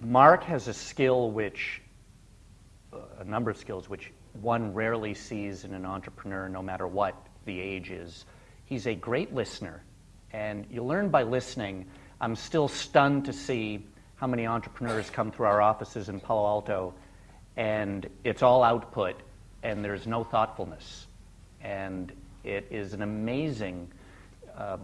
Mark has a skill which, a number of skills which one rarely sees in an entrepreneur, no matter what the age is. He's a great listener, and you learn by listening. I'm still stunned to see how many entrepreneurs come through our offices in Palo Alto, and it's all output, and there's no thoughtfulness. And it is an amazing, uh,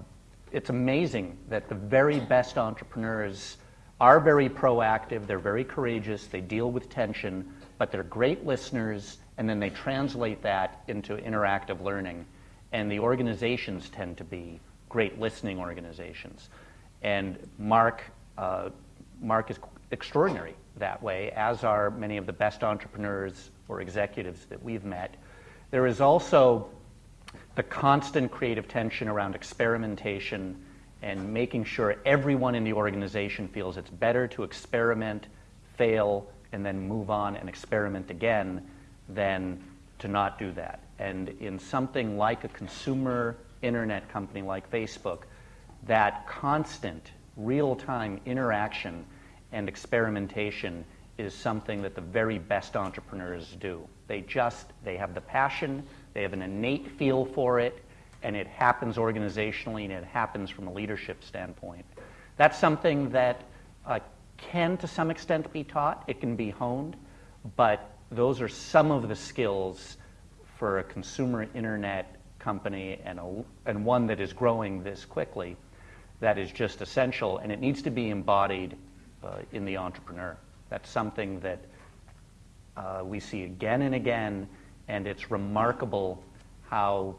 it's amazing that the very best entrepreneurs are very proactive, they're very courageous, they deal with tension, but they're great listeners, and then they translate that into interactive learning. And the organizations tend to be great listening organizations. And Mark, uh, Mark is extraordinary that way, as are many of the best entrepreneurs or executives that we've met. There is also the constant creative tension around experimentation and making sure everyone in the organization feels it's better to experiment, fail, and then move on and experiment again than to not do that. And in something like a consumer internet company like Facebook, that constant real time interaction and experimentation is something that the very best entrepreneurs do. They just, they have the passion, they have an innate feel for it, and it happens organizationally and it happens from a leadership standpoint. That's something that uh, can, to some extent, be taught. It can be honed, but those are some of the skills for a consumer internet company and, a, and one that is growing this quickly that is just essential, and it needs to be embodied uh, in the entrepreneur. That's something that uh, we see again and again, and it's remarkable how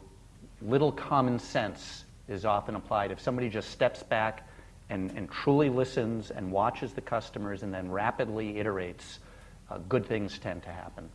little common sense is often applied. If somebody just steps back and, and truly listens and watches the customers and then rapidly iterates, uh, good things tend to happen.